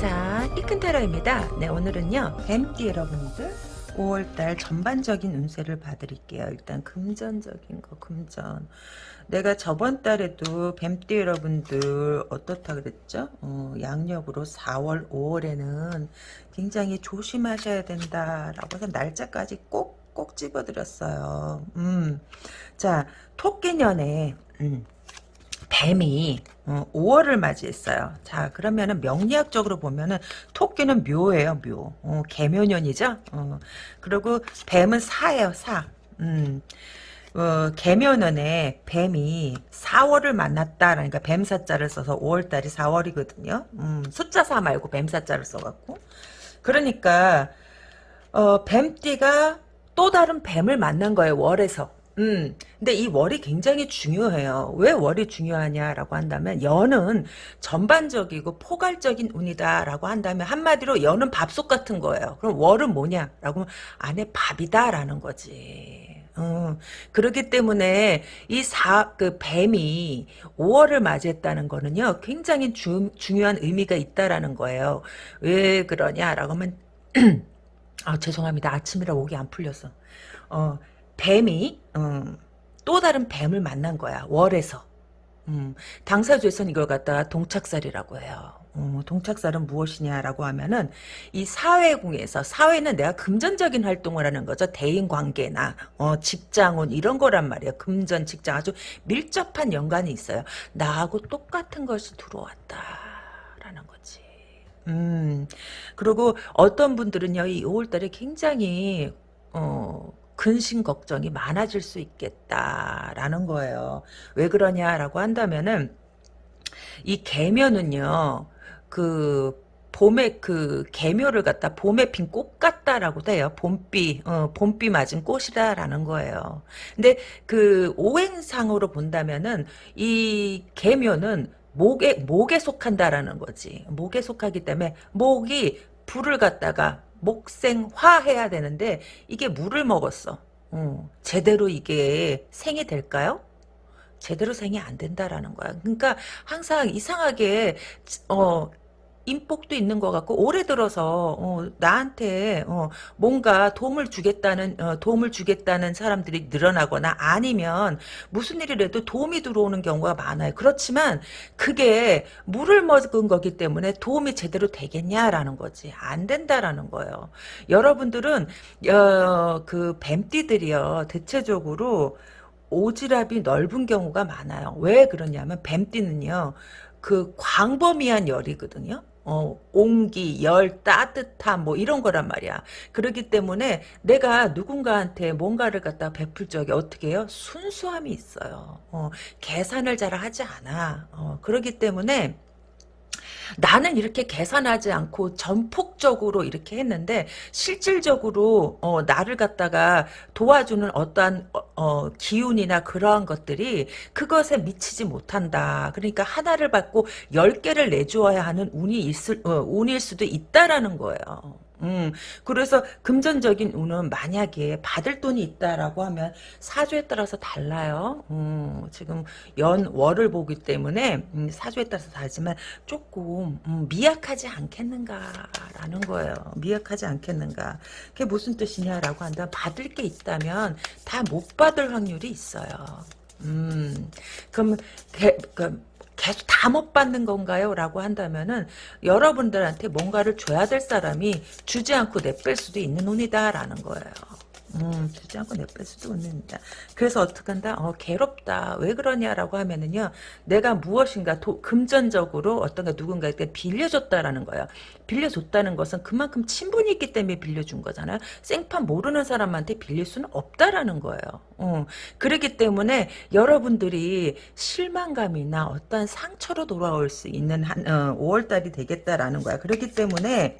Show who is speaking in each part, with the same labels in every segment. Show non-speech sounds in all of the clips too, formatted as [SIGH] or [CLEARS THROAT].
Speaker 1: 천상 이큰타로입니다. 네 오늘은요 뱀띠 여러분들 5월달 전반적인 운세를 봐드릴게요. 일단 금전적인 거 금전 내가 저번 달에도 뱀띠 여러분들 어떻다 그랬죠? 어, 양력으로 4월 5월에는 굉장히 조심하셔야 된다 라고 해서 날짜까지 꼭꼭 집어드렸어요. 음, 자 토끼년에 음, 뱀이 어, 5월을 맞이했어요. 자 그러면은 명리학적으로 보면은 토끼는 묘예요 묘. 어, 개묘년이죠. 어, 그리고 뱀은 사예요 사. 음. 어, 개묘년에 뱀이 4월을 만났다. 그러니까 뱀사자를 써서 5월달이 4월이거든요. 음, 숫자 4 말고 뱀사자를 써갖고. 그러니까 어, 뱀띠가 또 다른 뱀을 만난 거예요. 월에서. 음, 근데 이 월이 굉장히 중요해요. 왜 월이 중요하냐라고 한다면 연은 전반적이고 포괄적인 운이다라고 한다면 한마디로 연은 밥솥 같은 거예요. 그럼 월은 뭐냐라고 하면 안에 밥이다라는 거지. 어, 그렇기 때문에 이 사, 그 뱀이 5월을 맞이했다는 거는요, 굉장히 주, 중요한 의미가 있다라는 거예요. 왜 그러냐라고 하면, [CLEARS THROAT] 아, 죄송합니다. 아침이라 목이 안 풀렸어. 어, 뱀이 음, 또 다른 뱀을 만난 거야. 월에서. 음, 당사주에서는 이걸 갖다가 동착살이라고 해요. 어, 동착살은 무엇이냐라고 하면은 이 사회궁에서 사회는 내가 금전적인 활동을 하는 거죠. 대인관계나 어, 직장운 이런 거란 말이에요. 금전 직장 아주 밀접한 연관이 있어요. 나하고 똑같은 것이 들어왔다라는 거지. 음 그리고 어떤 분들은요 이 5월달에 굉장히 어 근심 걱정이 많아질 수 있겠다라는 거예요. 왜 그러냐라고 한다면은 이 개묘는요. 그 봄에 그 개묘를 갖다 봄에 핀 꽃 같다라고 돼요. 봄비, 어, 봄비 맞은 꽃이다라는 거예요. 근데 그 오행상으로 본다면은 이 개묘는 목에 목에 속한다라는 거지. 목에 속하기 때문에 목이 불을 갖다가 목생화 해야 되는데 이게 물을 먹었어. 어, 제대로 이게 생이 될까요? 제대로 생이 안 된다라는 거야. 그러니까 항상 이상하게 어 인복도 있는 것 같고 올해 들어서 어, 나한테 어, 뭔가 도움을 주겠다는 어, 도움을 주겠다는 사람들이 늘어나거나 아니면 무슨 일이라도 도움이 들어오는 경우가 많아요. 그렇지만 그게 물을 먹은 거기 때문에 도움이 제대로 되겠냐라는 거지 안 된다라는 거예요. 여러분들은 어, 그 뱀띠들이요 대체적으로 오지랖이 넓은 경우가 많아요. 왜 그러냐면 뱀띠는요. 그 광범위한 열이거든요. 어, 온기, 열, 따뜻함 뭐 이런 거란 말이야. 그렇기 때문에 내가 누군가한테 뭔가를 갖다 베풀 적에 어떻게 해요? 순수함이 있어요. 어, 계산을 잘 하지 않아. 어, 그렇기 때문에 나는 이렇게 계산하지 않고 전폭적으로 이렇게 했는데 실질적으로 어, 나를 갖다가 도와주는 어떠한 어, 어, 기운이나 그러한 것들이 그것에 미치지 못한다. 그러니까 하나를 받고 열 개를 내주어야 하는 운이 있을 어, 운일 수도 있다라는 거예요. 음, 그래서 금전적인 운은 만약에 받을 돈이 있다라고 하면 사주에 따라서 달라요. 음, 지금 연, 월을 보기 때문에 음, 사주에 따라서 다르지만 조금 음, 미약하지 않겠는가라는 거예요. 미약하지 않겠는가. 그게 무슨 뜻이냐라고 한다면 받을 게 있다면 다 못 받을 확률이 있어요. 음, 그럼, 개, 그, 계속 다 못 받는 건가요? 라고 한다면은 여러분들한테 뭔가를 줘야 될 사람이 주지 않고 내뺄 수도 있는 운이다라는 거예요. 음, 주지 않고 내뺄 수도 있는다. 그래서 어떻게 한다? 어, 괴롭다. 왜 그러냐라고 하면은요, 내가 무엇인가 도, 금전적으로 어떤 가 누군가에게 빌려줬다라는 거예요. 빌려줬다는 것은 그만큼 친분이 있기 때문에 빌려준 거잖아요. 생판 모르는 사람한테 빌릴 수는 없다라는 거예요. 어, 그렇기 때문에 여러분들이 실망감이나 어떠한 상처로 돌아올 수 있는 한, 어, 5월달이 되겠다라는 거야. 그렇기 때문에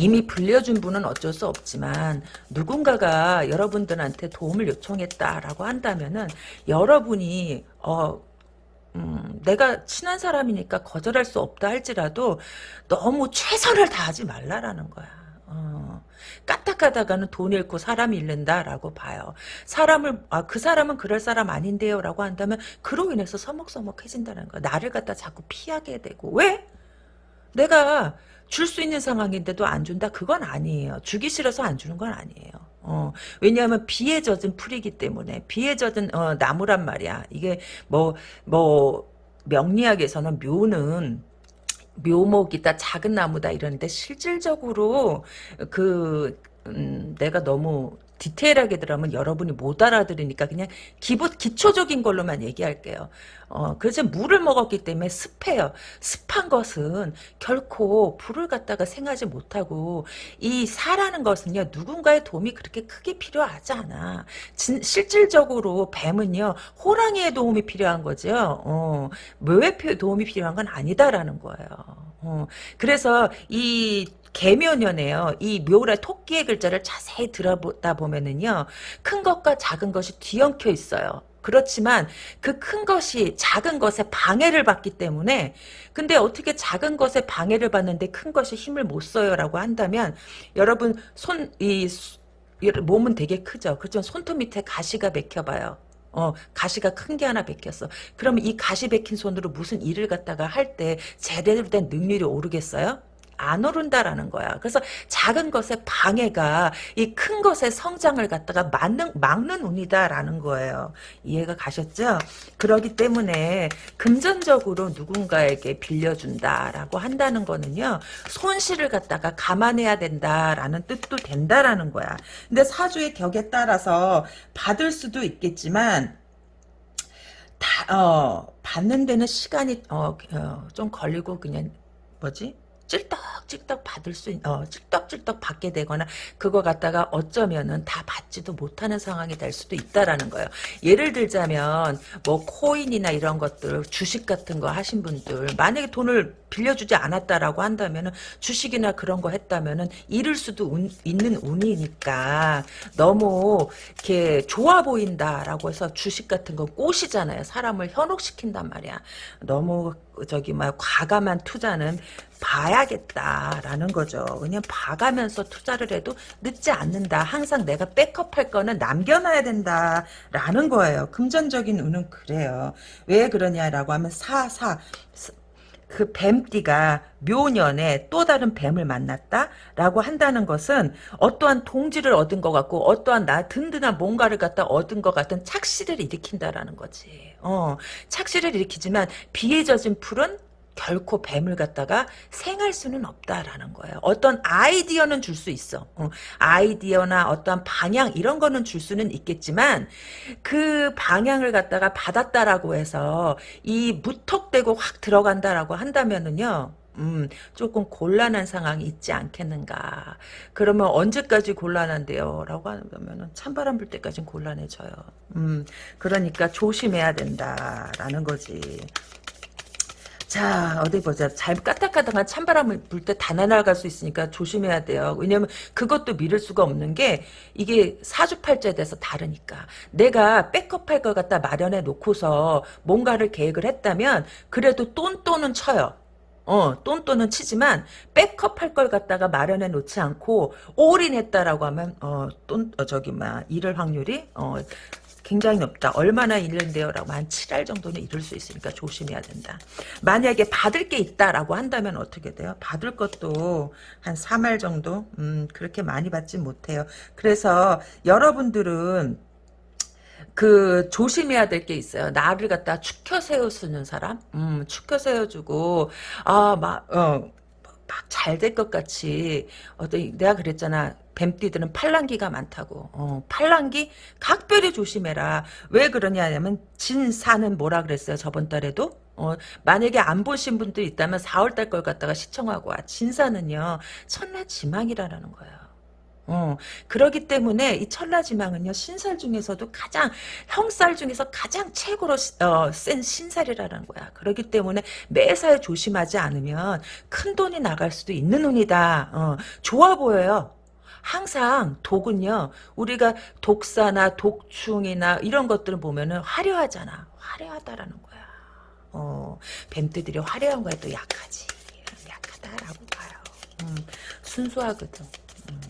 Speaker 1: 이미 불려준 분은 어쩔 수 없지만 누군가가 여러분들한테 도움을 요청했다라고 한다면은 여러분이 어 음, 내가 친한 사람이니까 거절할 수 없다 할지라도 너무 최선을 다하지 말라라는 거야. 어, 까딱하다가는 돈 잃고 사람 잃는다라고 봐요. 사람을 아, 그 사람은 그럴 사람 아닌데요라고 한다면 그로 인해서 서먹서먹해진다는 거야. 나를 갖다 자꾸 피하게 되고 왜? 내가 줄 수 있는 상황인데도 안 준다? 그건 아니에요. 주기 싫어서 안 주는 건 아니에요. 어, 왜냐하면 비에 젖은 풀이기 때문에 비에 젖은 어, 나무란 말이야. 이게 뭐뭐 명리학에서는 묘는 묘목이다 작은 나무다 이러는데 실질적으로 그 음, 내가 너무 디테일하게 들으면 여러분이 못 알아들으니까 그냥 기본 기초적인 걸로만 얘기할게요. 어, 그래서 물을 먹었기 때문에 습해요. 습한 것은 결코 불을 갖다가 생하지 못하고 이 사라는 것은요 누군가의 도움이 그렇게 크게 필요하지 않아. 진, 실질적으로 뱀은요 호랑이의 도움이 필요한 거죠. 어, 묘의 도움이 필요한 건 아니다라는 거예요. 어, 그래서 이 개묘년에요. 이 묘라 토끼의 글자를 자세히 들어보다 보면은요. 큰 것과 작은 것이 뒤엉켜 있어요. 그렇지만 그 큰 것이 작은 것에 방해를 받기 때문에 근데 어떻게 작은 것에 방해를 받는데 큰 것이 힘을 못 써요라고 한다면 여러분 손 이 몸은 되게 크죠. 그렇죠. 손톱 밑에 가시가 맥혀봐요. 어, 가시가 큰 게 하나 베꼈어. 그러면 이 가시 베낀 손으로 무슨 일을 갖다가 할 때 제대로 된 능률이 오르겠어요? 안 오른다라는 거야. 그래서 작은 것의 방해가 이 큰 것의 성장을 갖다가 막는, 막는 운이다라는 거예요. 이해가 가셨죠? 그러기 때문에 금전적으로 누군가에게 빌려준다라고 한다는 거는요. 손실을 갖다가 감안해야 된다라는 뜻도 된다라는 거야. 근데 사주의 격에 따라서 받을 수도 있겠지만 다, 어, 받는 데는 시간이 어, 어, 좀 걸리고 그냥 뭐지? 찔떡찔떡 받을 수, 있, 어, 찔떡찔떡 받게 되거나, 그거 갖다가 어쩌면은 다 받지도 못하는 상황이 될 수도 있다라는 거예요. 예를 들자면, 뭐, 코인이나 이런 것들, 주식 같은 거 하신 분들, 만약에 돈을 빌려주지 않았다라고 한다면은, 주식이나 그런 거 했다면은, 잃을 수도 운, 있는 운이니까, 너무, 이렇게 좋아 보인다라고 해서 주식 같은 거 꼬시잖아요. 사람을 현혹시킨단 말이야. 너무, 저기, 막, 과감한 투자는 봐야겠다라는 거죠. 그냥 봐가면서 투자를 해도 늦지 않는다. 항상 내가 백업할 거는 남겨놔야 된다라는 거예요. 금전적인 운은 그래요. 왜 그러냐라고 하면 사사 그 뱀띠가 묘년에 또 다른 뱀을 만났다라고 한다는 것은 어떠한 동지를 얻은 것 같고 어떠한 나 든든한 뭔가를 갖다 얻은 것 같은 착시를 일으킨다라는 거지. 어, 착시를 일으키지만 비에 젖은 풀은 결코 뱀을 갖다가 생할 수는 없다라는 거예요. 어떤 아이디어는 줄 수 있어. 어, 아이디어나 어떠한 방향 이런 거는 줄 수는 있겠지만 그 방향을 갖다가 받았다라고 해서 이 무턱대고 확 들어간다라고 한다면은요. 음, 조금 곤란한 상황이 있지 않겠는가. 그러면 언제까지 곤란한데요? 라고 하면 찬바람 불 때까지는 곤란해져요. 음, 그러니까 조심해야 된다라는 거지. 자 어디 보자. 잘 까딱까딱한 찬바람을 불 때 다 날아갈 수 있으니까 조심해야 돼요. 왜냐면 그것도 미룰 수가 없는 게 이게 사주팔자에 대해서 다르니까. 내가 백업할 것 갖다 마련해 놓고서 뭔가를 계획을 했다면 그래도 똔똔은 쳐요. 어, 똔똔은 치지만 백업할 걸 갖다가 마련해 놓지 않고 올인했다라고 하면 어, 똔 어, 저기 막 잃을 확률이 어, 굉장히 높다. 얼마나 잃는데요? 라고 한 7할 정도는 잃을 수 있으니까 조심해야 된다. 만약에 받을 게 있다라고 한다면 어떻게 돼요? 받을 것도 한 3할 정도? 음, 그렇게 많이 받지 못해요. 그래서 여러분들은 그 조심해야 될 게 있어요. 나를 갖다 축혀 세워주는 사람, 음, 축혀 세워주고 아막어 잘 될 것 같이 어떤 내가 그랬잖아. 뱀띠들은 팔랑기가 많다고. 어, 팔랑기 각별히 조심해라. 왜 그러냐면 진사는 뭐라 그랬어요 저번 달에도? 어, 만약에 안 보신 분들 있다면 4월달 걸 갖다가 시청하고 와. 진사는요 천내 지망이라는 거예요. 어, 그러기 때문에 이 천라지망은요, 신살 중에서도 가장, 형살 중에서 가장 최고로, 어, 센 신살이라는 거야. 그러기 때문에 매사에 조심하지 않으면 큰 돈이 나갈 수도 있는 운이다. 어, 좋아 보여요. 항상 독은요, 우리가 독사나 독충이나 이런 것들을 보면은 화려하잖아. 화려하다라는 거야. 어, 뱀떼들이 화려한 거에 또 약하지. 약하다라고 봐요. 음, 순수하거든. 음.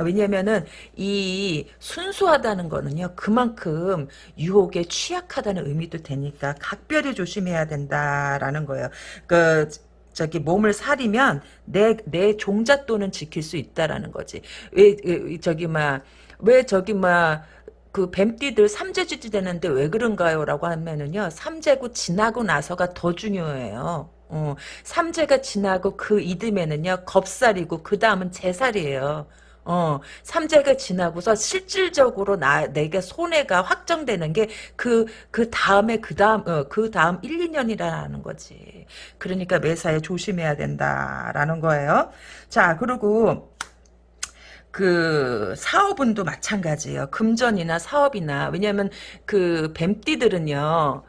Speaker 1: 왜냐면은 이 순수하다는 거는요 그만큼 유혹에 취약하다는 의미도 되니까 각별히 조심해야 된다라는 거예요. 그 저기 몸을 사리면 내 내 종잣돈은 지킬 수 있다라는 거지. 왜, 왜 저기 막 왜 저기 막 그 뱀띠들 삼재주지 되는데 왜 그런가요? 라고 하면은요. 삼재고 지나고 나서가 더 중요해요. 어, 삼재가 지나고 그 이듬해는요. 겁살이고 그 다음은 제살이에요. 어, 삼재가 지나고서 실질적으로 나, 내가 손해가 확정되는 게 그, 그 다음에 그 다음, 어, 그 다음 1, 2년이라는 거지. 그러니까 매사에 조심해야 된다라는 거예요. 자, 그리고, 그 사업운도 마찬가지예요. 금전이나 사업이나 왜냐하면 그 뱀띠들은요.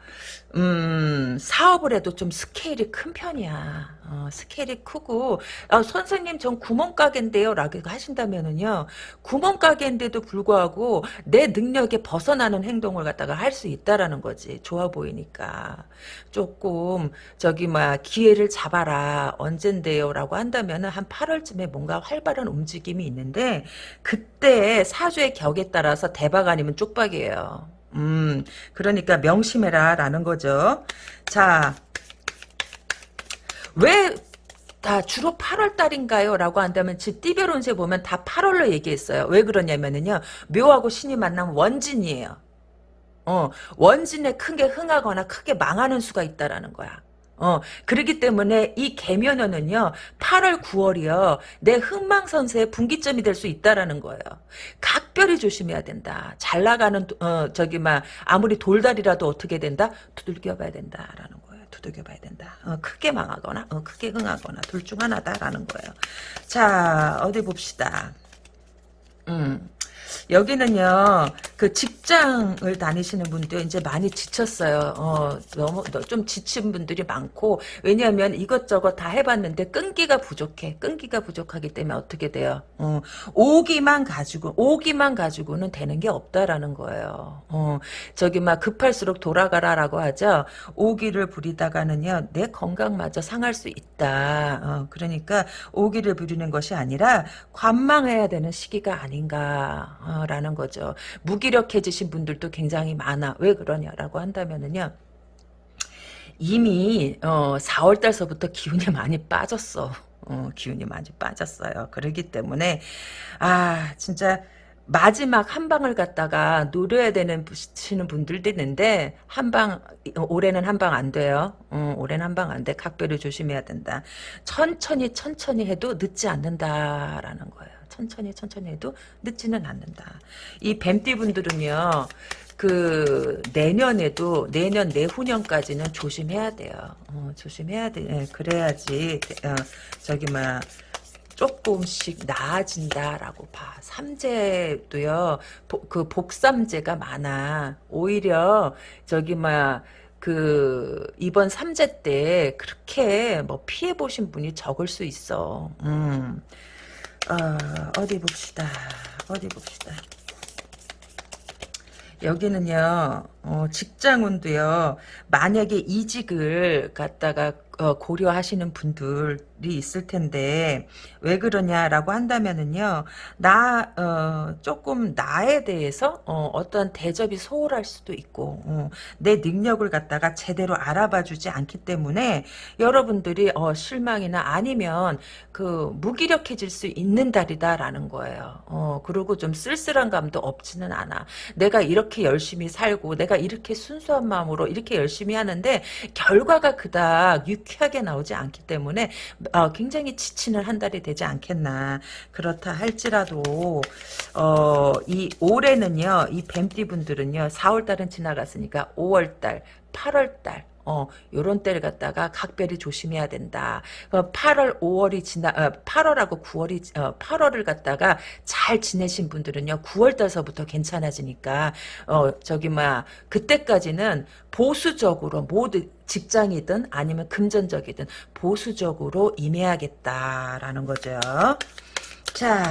Speaker 1: 음, 사업을 해도 좀 스케일이 큰 편이야. 어, 스케일이 크고, 아, 선생님, 전 구멍가게인데요. 라고 하신다면은요, 구멍가게인데도 불구하고 내 능력에 벗어나는 행동을 갖다가 할 수 있다라는 거지. 좋아 보이니까. 조금, 저기, 막, 기회를 잡아라. 언젠데요. 라고 한다면은 한 8월쯤에 뭔가 활발한 움직임이 있는데, 그때 사주의 격에 따라서 대박 아니면 쪽박이에요. 음, 그러니까 명심해라 라는 거죠. 자, 왜 다 주로 8월 달인가요? 라고 한다면 지 띠별 운세 보면 다 8월로 얘기했어요. 왜 그러냐면은요. 묘하고 신이 만나면 원진이에요. 어, 원진에 크게 흥하거나 크게 망하는 수가 있다라는 거야. 어, 그렇기 때문에 이 개면연은요, 8월, 9월이요, 내 흥망선세의 분기점이 될 수 있다라는 거예요. 각별히 조심해야 된다. 잘 나가는, 어, 저기, 막, 아무리 돌다리라도 어떻게 된다? 두들겨 봐야 된다라는 거예요. 두들겨 봐야 된다. 어, 크게 망하거나, 어, 크게 흥하거나, 둘 중 하나다라는 거예요. 자, 어디 봅시다. 음. 여기는요, 그 직장을 다니시는 분들 이제 많이 지쳤어요. 어, 너무, 좀 지친 분들이 많고, 왜냐하면 이것저것 다 해봤는데 끈기가 부족해. 끈기가 부족하기 때문에 어떻게 돼요? 어, 오기만 가지고, 오기만 가지고는 되는 게 없다라는 거예요. 어, 저기 막 급할수록 돌아가라라고 하죠. 오기를 부리다가는요, 내 건강마저 상할 수 있다. 어, 그러니까 오기를 부리는 것이 아니라 관망해야 되는 시기가 아닌가. 라는 거죠. 무기력해지신 분들도 굉장히 많아. 왜 그러냐라고 한다면은요. 이미 어, 4월 달서부터 기운이 많이 빠졌어. 어, 기운이 많이 빠졌어요. 그러기 때문에 아 진짜 마지막 한 방을 갖다가 노려야 되는 시는 분들도 있는데 한방 올해는 한 방 안 돼요. 어, 올해는 한 방 안 돼. 각별히 조심해야 된다. 천천히 천천히 해도 늦지 않는다라는 거예요. 천천히 천천히 해도 늦지는 않는다. 이 뱀띠 분들은요. 그 내년에도 내년 내후년까지는 조심해야 돼요. 어, 조심해야 돼. 예, 그래야지 어, 저기 막 조금씩 나아진다라고 봐. 삼재도요. 그 복삼재가 많아. 오히려 저기 막 그 이번 삼재 때 그렇게 뭐 피해 보신 분이 적을 수 있어. 음. 어, 어디 봅시다. 어디 봅시다. 여기는요, 어, 직장운도요, 만약에 이직을 갖다가 어, 고려하시는 분들이 있을 텐데 왜 그러냐라고 한다면은요 나 어, 조금 나에 대해서 어, 떤 대접이 소홀할 수도 있고 어, 내 능력을 갖다가 제대로 알아봐주지 않기 때문에 여러분들이 어, 실망이나 아니면 그 무기력해질 수 있는 달이다라는 거예요. 어, 그리고 좀 쓸쓸한 감도 없지는 않아. 내가 이렇게 열심히 살고 내가 이렇게 순수한 마음으로 이렇게 열심히 하는데 결과가 그닥 유쾌하게 나오지 않기 때문에 어, 굉장히 지치는 한 달이 되지 않겠나. 그렇다 할지라도 어, 이 올해는요. 이 뱀띠 분들은요. 4월달은 지나갔으니까 5월달, 8월달 어, 요런 때를 갖다가 각별히 조심해야 된다. 8월, 어, 5월이 지나, 어, 8월하고 9월이, 어, 8월을 갖다가 잘 지내신 분들은요, 9월 달서부터 괜찮아지니까, 어, 저기, 막, 그때까지는 보수적으로 모두 직장이든 아니면 금전적이든 보수적으로 임해야겠다라는 거죠. 자,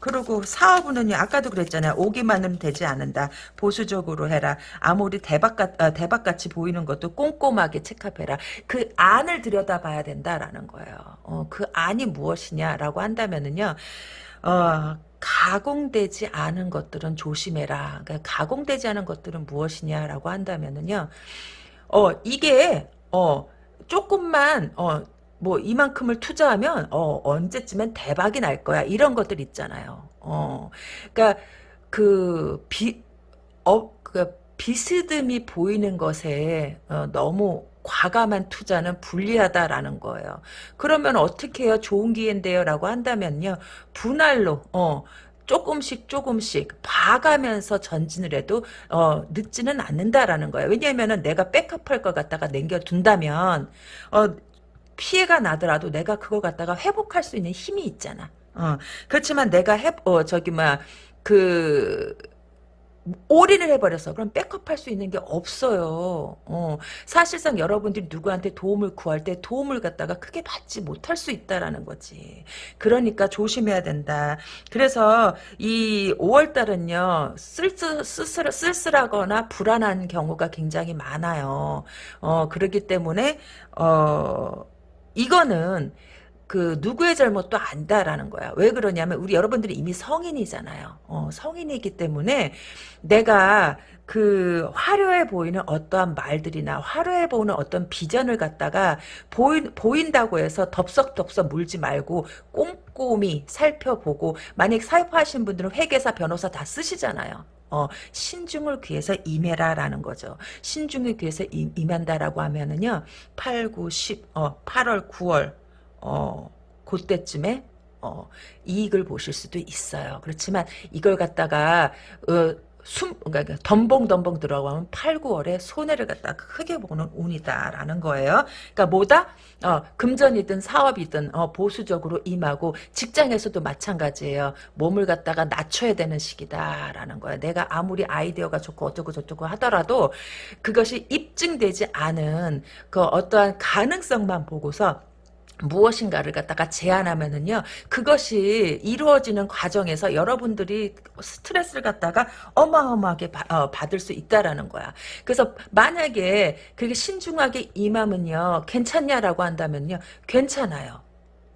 Speaker 1: 그리고 사업은요, 아까도 그랬잖아요. 오기만으로는 되지 않는다. 보수적으로 해라. 아무리 대박같, 어, 대박같이 보이는 것도 꼼꼼하게 체크해라. 그 안을 들여다봐야 된다라는 거예요. 어, 그 안이 무엇이냐라고 한다면은요, 어, 가공되지 않은 것들은 조심해라. 그러니까 가공되지 않은 것들은 무엇이냐라고 한다면은요, 어, 이게, 어, 조금만, 어, 뭐 이만큼을 투자하면 어 언제쯤엔 대박이 날 거야 이런 것들 있잖아요. 어 그러니까 그비어 그 비스듬히 보이는 것에 어, 너무 과감한 투자는 불리하다라는 거예요. 그러면 어떻게 해요? 좋은 기회인데요. 라고 한다면요. 분할로 어 조금씩 조금씩 봐가면서 전진을 해도 어, 늦지는 않는다라는 거예요. 왜냐하면 내가 백업할 것 갖다가 남겨둔다면 어, 피해가 나더라도 내가 그걸 갖다가 회복할 수 있는 힘이 있잖아. 어, 그렇지만 내가 해, 어, 저기, 뭐야, 그, 올인을 해버려서 그럼 백업할 수 있는 게 없어요. 어, 사실상 여러분들이 누구한테 도움을 구할 때 도움을 갖다가 크게 받지 못할 수 있다라는 거지. 그러니까 조심해야 된다. 그래서 이 5월달은요 쓸쓸, 쓸쓸, 쓸쓸하거나 불안한 경우가 굉장히 많아요. 어, 그렇기 때문에 어, 이거는 그 누구의 잘못도 안다라는 거야. 왜 그러냐면 우리 여러분들이 이미 성인이잖아요. 어, 성인이기 때문에 내가 그 화려해 보이는 어떠한 말들이나 화려해 보이는 어떤 비전을 갖다가 보인, 보인다고 해서 덥석덥석 물지 말고 꼼꼼히 살펴보고 만약 사입하신 분들은 회계사 변호사 다 쓰시잖아요. 어, 신중을 귀해서 임해라라는 거죠. 신중을 귀해서 임, 임한다라고 하면은요, 8, 9, 10, 어, 8월, 9월, 어, 그때쯤에 어, 이익을 보실 수도 있어요. 그렇지만 이걸 갖다가 어, 숨, 그러니까 덤벙덤벙 들어가면 8, 9월에 손해를 갖다 크게 보는 운이다라는 거예요. 그러니까 뭐다? 어, 금전이든 사업이든 어, 보수적으로 임하고 직장에서도 마찬가지예요. 몸을 갖다가 낮춰야 되는 시기다라는 거야. 내가 아무리 아이디어가 좋고 어쩌고 저쩌고 하더라도 그것이 입증되지 않은 그 어떠한 가능성만 보고서 무엇인가를 갖다가 제안하면은요 그것이 이루어지는 과정에서 여러분들이 스트레스를 갖다가 어마어마하게 바, 어, 받을 수 있다라는 거야. 그래서 만약에 그게 신중하게 임하면요 괜찮냐라고 한다면요 괜찮아요.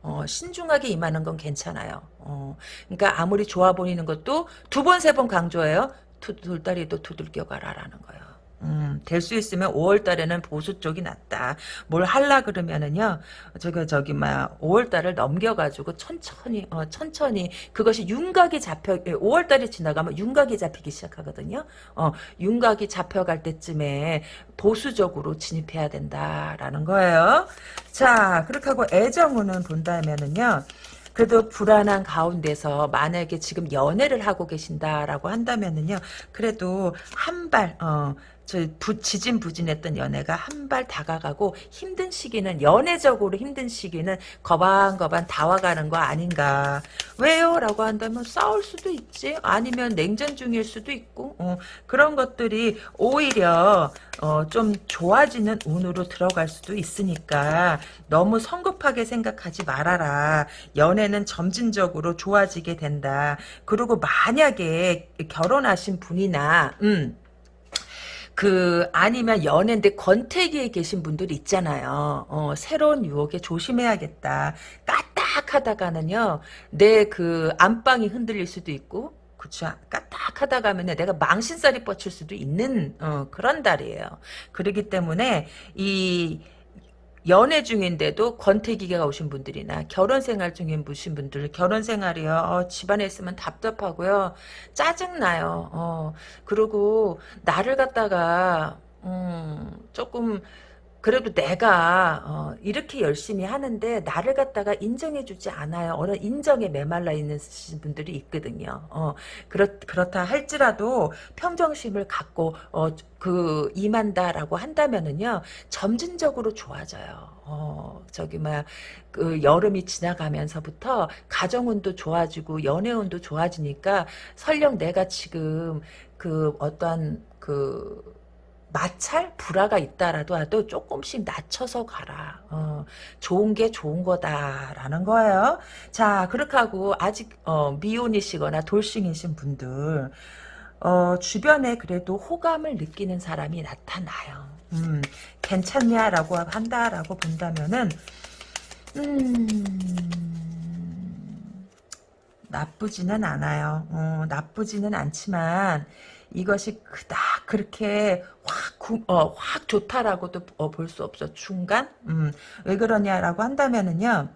Speaker 1: 어, 신중하게 임하는 건 괜찮아요. 어, 그러니까 아무리 좋아 보이는 것도 두 번 세번 강조해요. 두, 돌다리도 두들겨 가라라는 거예요 음, 될 수 있으면 5월 달에는 보수 쪽이 낫다. 뭘 할라 그러면은요, 저기, 저기, 막, 5월 달을 넘겨 가지고 천천히, 어, 천천히, 그것이 윤곽이 잡혀, 5월 달이 지나가면 윤곽이 잡히기 시작하거든요. 어, 윤곽이 잡혀 갈 때쯤에 보수적으로 진입해야 된다라는 거예요. 자, 그렇게 하고 애정운은 본다면은요, 그래도 불안한 가운데서 만약에 지금 연애를 하고 계신다라고 한다면은요, 그래도 한 발, 어, 저 부, 지진부진했던 연애가 한 발 다가가고 힘든 시기는 연애적으로 힘든 시기는 거반거반 다와가는 거 아닌가 왜요? 라고 한다면 싸울 수도 있지 아니면 냉전 중일 수도 있고 어, 그런 것들이 오히려 어, 좀 좋아지는 운으로 들어갈 수도 있으니까 너무 성급하게 생각하지 말아라 연애는 점진적으로 좋아지게 된다 그리고 만약에 결혼하신 분이나 음, 그 아니면 연애인데 권태기에 계신 분들 있잖아요. 어, 새로운 유혹에 조심해야겠다. 까딱하다가는요. 내 그 안방이 흔들릴 수도 있고 그쵸. 까딱하다 가면 내가 망신살이 뻗칠 수도 있는 어, 그런 달이에요. 그렇기 때문에 이 연애 중인데도 권태기가 오신 분들이나 결혼 생활 중인 무신 분들 결혼 생활이요 어, 집안에 있으면 답답하고요 짜증나요 어, 그리고 나를 갖다가 음, 조금 그래도 내가 어, 이렇게 열심히 하는데 나를 갖다가 인정해주지 않아요. 어느 인정에 메말라 있는 분들이 있거든요. 어, 그렇, 그렇다 할지라도 평정심을 갖고 어, 그 임한다라고 한다면은요 점진적으로 좋아져요. 어, 저기 뭐그 여름이 지나가면서부터 가정운도 좋아지고 연애운도 좋아지니까 설령 내가 지금 그 어떠한 그 마찰 불화가 있다라도 하도 조금씩 낮춰서 가라. 어, 좋은 게 좋은 거다라는 거예요. 자 그렇게 하고 아직 어, 미혼이시거나 돌싱이신 분들 어, 주변에 그래도 호감을 느끼는 사람이 나타나요. 음, 괜찮냐라고 한다라고 본다면은 음, 나쁘지는 않아요. 어, 나쁘지는 않지만 이것이 그닥 그렇게 확 구, 어, 확 좋다라고도 어, 볼수 없어. 중간? 음, 왜 그러냐라고 한다면은요.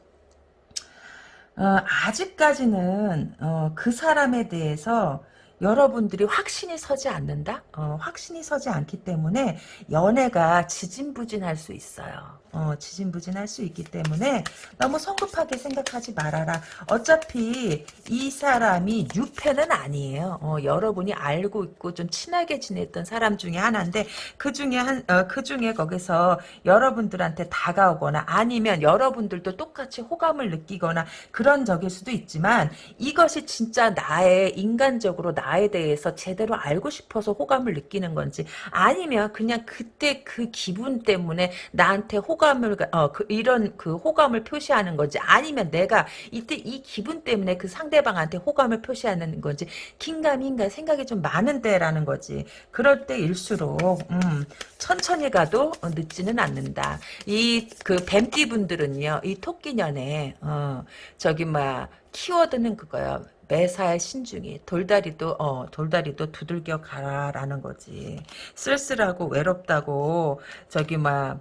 Speaker 1: 어, 아직까지는 어, 그 사람에 대해서 여러분들이 확신이 서지 않는다? 어, 확신이 서지 않기 때문에 연애가 지진부진할 수 있어요. 어, 지진부진할 수 있기 때문에 너무 성급하게 생각하지 말아라. 어차피 이 사람이 뉴페는 아니에요. 어, 여러분이 알고 있고 좀 친하게 지냈던 사람 중에 하나인데 그 중에 한, 어, 그 중에 거기서 여러분들한테 다가오거나 아니면 여러분들도 똑같이 호감을 느끼거나 그런 적일 수도 있지만 이것이 진짜 나의 인간적으로 나에 대해서 제대로 알고 싶어서 호감을 느끼는 건지 아니면 그냥 그때 그 기분 때문에 나한테 호감 호감을 어, 그, 이런 그 호감을 표시하는 건지 아니면 내가 이때 이 기분 때문에 그 상대방한테 호감을 표시하는 건지 긴가민가 생각이 좀 많은데라는 거지. 그럴 때일수록 음, 천천히 가도 어, 늦지는 않는다. 이 그 뱀띠 분들은요, 이 토끼년에 어, 저기 막 키워드는 그거요. 매사의 신중히 돌다리도 어 돌다리도 두들겨 가라라는 거지 쓸쓸하고 외롭다고 저기 막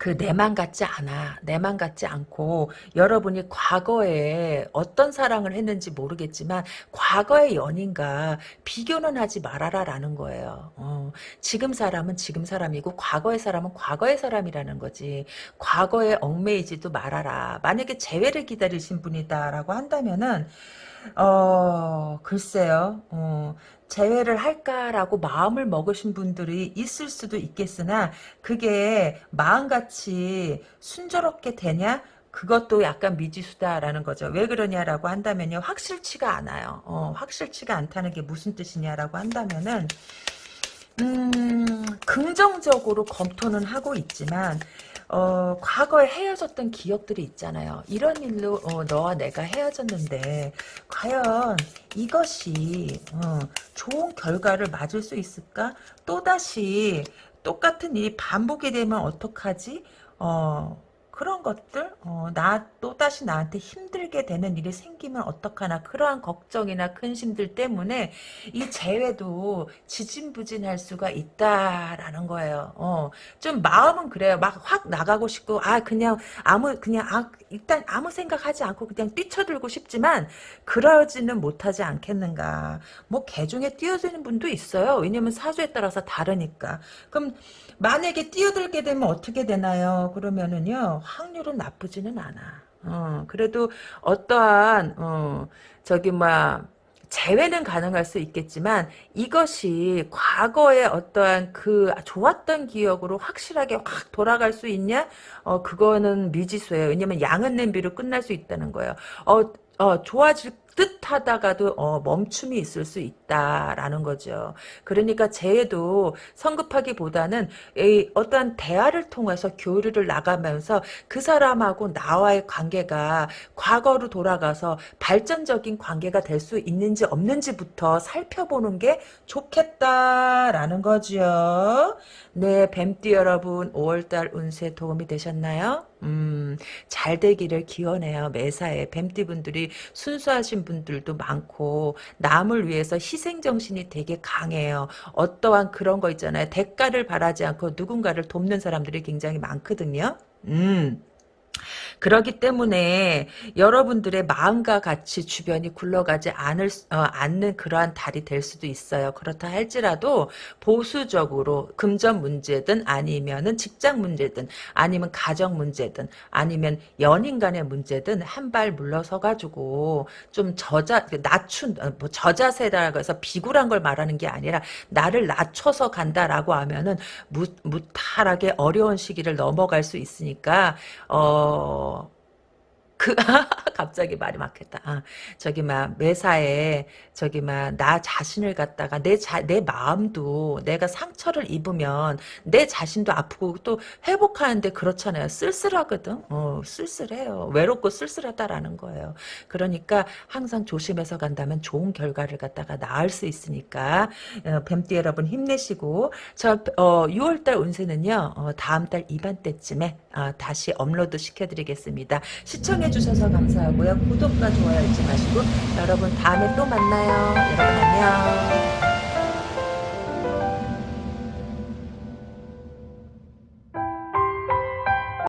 Speaker 1: 그 내만 같지 않아. 내만 같지 않고 여러분이 과거에 어떤 사랑을 했는지 모르겠지만 과거의 연인과 비교는 하지 말아라라는 거예요. 어, 지금 사람은 지금 사람이고 과거의 사람은 과거의 사람이라는 거지. 과거에 얽매이지도 말아라. 만약에 재회를 기다리신 분이다라고 한다면은 어 글쎄요. 어, 재회를 할까라고 마음을 먹으신 분들이 있을 수도 있겠으나 그게 마음같이 순조롭게 되냐? 그것도 약간 미지수다라는 거죠. 왜 그러냐라고 한다면요. 확실치가 않아요. 어, 확실치가 않다는 게 무슨 뜻이냐라고 한다면은 음, 긍정적으로 검토는 하고 있지만 어, 과거에 헤어졌던 기억들이 있잖아요. 이런 일로 어, 너와 내가 헤어졌는데 과연 이것이 어, 좋은 결과를 맞을 수 있을까? 또다시 똑같은 일이 반복이 되면 어떡하지? 어, 그런 것들 어, 나 또다시 나한테 힘들게 되는 일이 생기면 어떡하나 그러한 걱정이나 근심들 때문에 이 재회도 지진부진할 수가 있다라는 거예요. 어, 좀 마음은 그래요. 막 확 나가고 싶고 아 그냥 아무 그냥 아 일단 아무 생각하지 않고 그냥 뛰쳐들고 싶지만 그러지는 못하지 않겠는가. 뭐 개중에 뛰어드는 분도 있어요. 왜냐면 사주에 따라서 다르니까. 그럼 만약에 뛰어들게 되면 어떻게 되나요? 그러면은요 확률은 나쁘지는 않아. 어, 그래도 어떠한 어, 저기 막 재회는 가능할 수 있겠지만 이것이 과거의 어떠한 그 좋았던 기억으로 확실하게 확 돌아갈 수 있냐? 어 그거는 미지수예요. 왜냐면 양은 냄비로 끝날 수 있다는 거예요. 어, 어 좋아질 듯 하다가도 어, 멈춤이 있을 수 있다라는 거죠. 그러니까 재해도 성급하기보다는 어떠한 대화를 통해서 교류를 나가면서 그 사람하고 나와의 관계가 과거로 돌아가서 발전적인 관계가 될 수 있는지 없는지부터 살펴보는 게 좋겠다라는 거죠. 네, 뱀띠 여러분 5월달 운세 도움이 되셨나요? 음, 잘 되기를 기원해요. 매사에 뱀띠분들이 순수하신 분들도 많고 남을 위해서 희생정신이 되게 강해요. 어떠한 그런 거 있잖아요. 대가를 바라지 않고 누군가를 돕는 사람들이 굉장히 많거든요. 음. 그러기 때문에 여러분들의 마음과 같이 주변이 굴러가지 않을 어, 않는 그러한 달이 될 수도 있어요. 그렇다 할지라도 보수적으로 금전 문제든 아니면은 직장 문제든 아니면 가정 문제든 아니면 연인 간의 문제든 한 발 물러서 가지고 좀 저자 낮춘 어, 뭐 저자세라고 해서 비굴한 걸 말하는 게 아니라 나를 낮춰서 간다라고 하면은 무, 무탈하게 어려운 시기를 넘어갈 수 있으니까 어 그, [LAUGHS] 갑자기 말이 막혔다. 아, 저기, 막, 매사에, 저기, 막, 나 자신을 갖다가, 내 자, 내 마음도, 내가 상처를 입으면, 내 자신도 아프고, 또 회복하는데 그렇잖아요. 쓸쓸하거든? 어, 쓸쓸해요. 외롭고 쓸쓸하다라는 거예요. 그러니까, 항상 조심해서 간다면 좋은 결과를 갖다가 낳을 수 있으니까, 어, 뱀띠 여러분 힘내시고, 저, 어, 6월달 운세는요, 어, 다음달 이반 때쯤에, 어, 다시 업로드 시켜드리겠습니다. 시청해주셔서 감사하고요. 구독과 좋아요 잊지 마시고 여러분 다음에 또 만나요. 여러분 안녕.